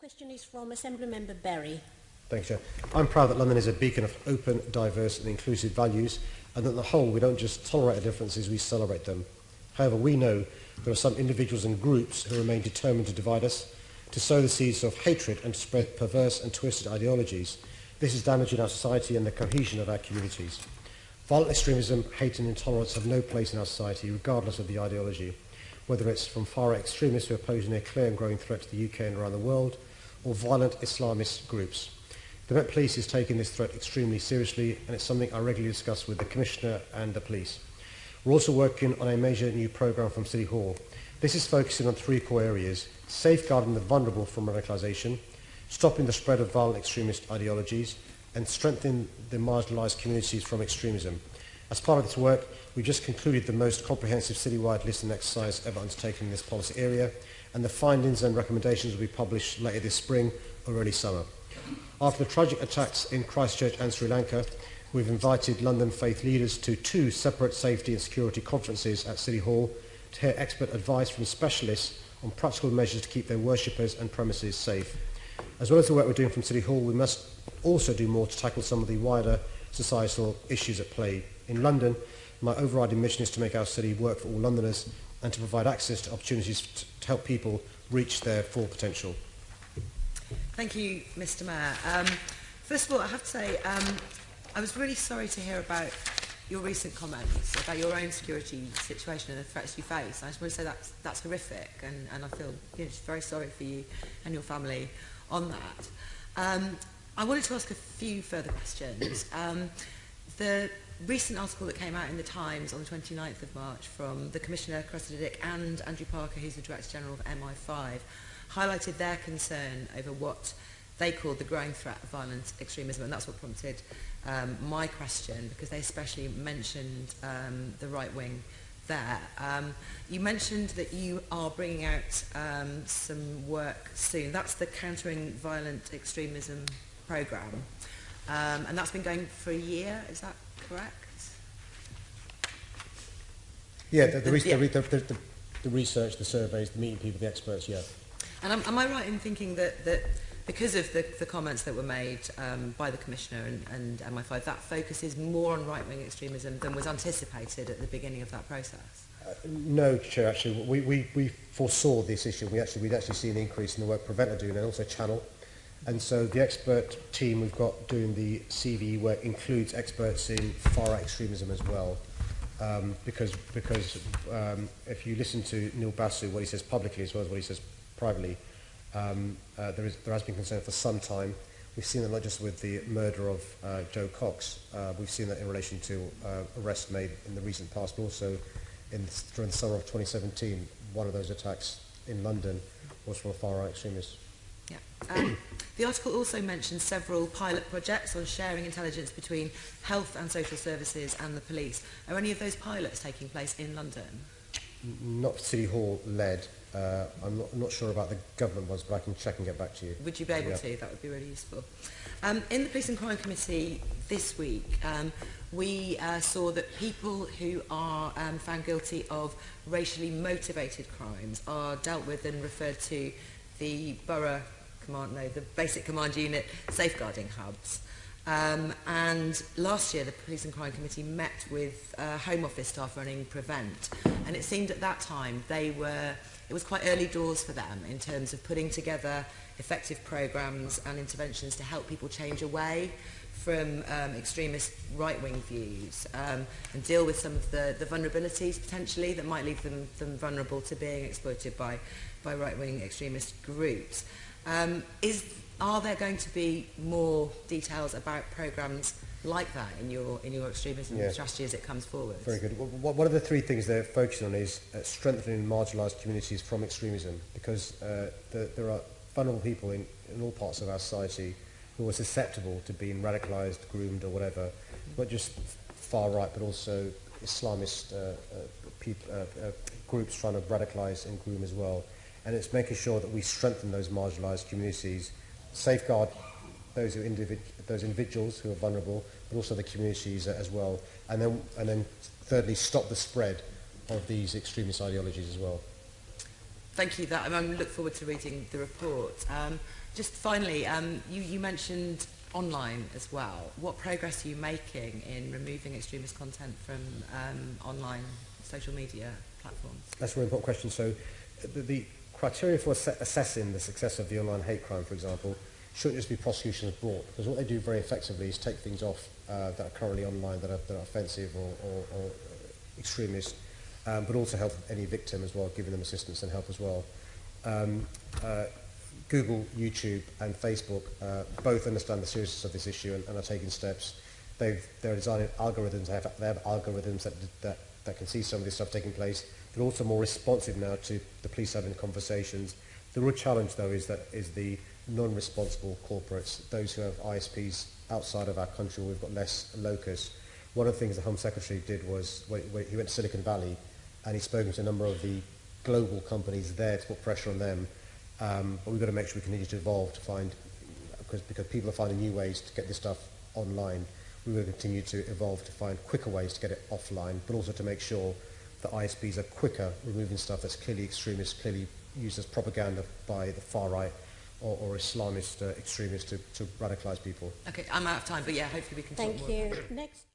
Question is from Assembly Member Berry. Thanks, Chair. I'm proud that London is a beacon of open, diverse and inclusive values and that on the whole we don't just tolerate our differences, we celebrate them. However, we know there are some individuals and groups who remain determined to divide us, to sow the seeds of hatred and to spread perverse and twisted ideologies. This is damaging our society and the cohesion of our communities. Violent extremism, hate and intolerance have no place in our society, regardless of the ideology, whether it's from far-right extremists who are posing a clear and growing threat to the UK and around the world, or violent Islamist groups. The Met Police is taking this threat extremely seriously and it's something I regularly discuss with the Commissioner and the police. We're also working on a major new programme from City Hall. This is focusing on three core areas, safeguarding the vulnerable from radicalisation, stopping the spread of violent extremist ideologies, and strengthening the marginalised communities from extremism. As part of this work, we just concluded the most comprehensive citywide listening exercise ever undertaken in this policy area, and the findings and recommendations will be published later this spring or early summer. After the tragic attacks in Christchurch and Sri Lanka, we've invited London faith leaders to two separate safety and security conferences at City Hall to hear expert advice from specialists on practical measures to keep their worshippers and premises safe. As well as the work we're doing from City Hall, we must also do more to tackle some of the wider societal issues at play. In London, my overriding mission is to make our city work for all Londoners and to provide access to opportunities to help people reach their full potential. Thank you, Mr Mayor. Um, first of all, I have to say, um, I was really sorry to hear about your recent comments about your own security situation and the threats you face. I just want to say that's, that's horrific and, and I feel you know, very sorry for you and your family on that. Um, I wanted to ask a few further questions. Um, the recent article that came out in the Times on the 29th of March from the Commissioner Cressida and Andrew Parker, who's the Director General of MI5, highlighted their concern over what they called the growing threat of violent extremism, and that's what prompted um, my question, because they especially mentioned um, the right wing there. Um, you mentioned that you are bringing out um, some work soon. That's the Countering Violent Extremism Programme, um, and that's been going for a year, is that correct? Yeah, the, the, the, yeah. the, the, the, the research, the surveys, the meeting people, the experts, yeah. And am, am I right in thinking that, that because of the, the comments that were made um, by the Commissioner and, and MI5, that focuses more on right-wing extremism than was anticipated at the beginning of that process? Uh, no, Chair, actually. We, we, we foresaw this issue. We actually, we'd actually seen an increase in the work Preventer doing and also Channel And so the expert team we've got doing the CVE work includes experts in far-right extremism as well. Um, because because um, if you listen to Neil Basu, what he says publicly as well as what he says privately, um, uh, there, is, there has been concern for some time. We've seen that not just with the murder of uh, Jo Cox, uh, we've seen that in relation to uh, arrests made in the recent past, but also in, during the summer of 2017, one of those attacks in London was from a far-right extremist. Yeah. Um, the article also mentions several pilot projects on sharing intelligence between health and social services and the police. Are any of those pilots taking place in London? Not City Hall led. Uh, I'm not, not sure about the government ones, but I can check and get back to you. Would you be able yeah. to? That would be really useful. Um, in the Police and Crime Committee this week, um, we uh, saw that people who are um, found guilty of racially motivated crimes are dealt with and referred to the borough command, no, the basic command unit safeguarding hubs. Um, and last year, the Police and Crime Committee met with uh, Home Office staff running Prevent. And it seemed at that time they were, it was quite early doors for them in terms of putting together effective programs and interventions to help people change away from um, extremist right-wing views um, and deal with some of the, the vulnerabilities potentially that might leave them, them vulnerable to being exploited by, by right-wing extremist groups. Um, is, are there going to be more details about programs like that in your, in your extremism Yeah. strategy as it comes forward? Very good. Wh- One of the three things they're focusing on is uh, strengthening marginalised communities from extremism because uh, the, there are vulnerable people in, in all parts of our society who are susceptible to being radicalised, groomed or whatever, not just far right but also Islamist uh, uh, peop, uh, uh, groups trying to radicalise and groom as well. And it's making sure that we strengthen those marginalised communities, safeguard those, who individ- those individuals who are vulnerable, but also the communities as well. And then, and then thirdly, stop the spread of these extremist ideologies as well. Thank you. That I look forward to reading the report. Um, Just finally, um, you, you mentioned online as well. What progress are you making in removing extremist content from um, online social media platforms? That's a very important question. So the, the criteria for ass- assessing the success of the online hate crime, for example, shouldn't just be prosecution of brought, because what they do very effectively is take things off uh, that are currently online that are, that are offensive or, or, or extremist, um, but also help any victim as well, giving them assistance and help as well. Um, uh, Google, YouTube and Facebook uh, both understand the seriousness of this issue and, and are taking steps. They've, they're designing algorithms, they have, they have algorithms that, that, that can see some of this stuff taking place. They're also more responsive now to the police having conversations. The real challenge, though, is that is the non-responsible corporates, those who have ISPs outside of our country where we've got less locus. One of the things the Home Secretary did was when, when he went to Silicon Valley and he's spoken to a number of the global companies there to put pressure on them. Um, but we've got to make sure we continue to evolve to find, because, because people are finding new ways to get this stuff online. We will continue to evolve to find quicker ways to get it offline, but also to make sure that ISPs are quicker removing stuff that's clearly extremist, clearly used as propaganda by the far right or, or Islamist uh, extremists to, to radicalise people. Okay, I'm out of time, but yeah, hopefully we can Thank talk more. Thank you. Next.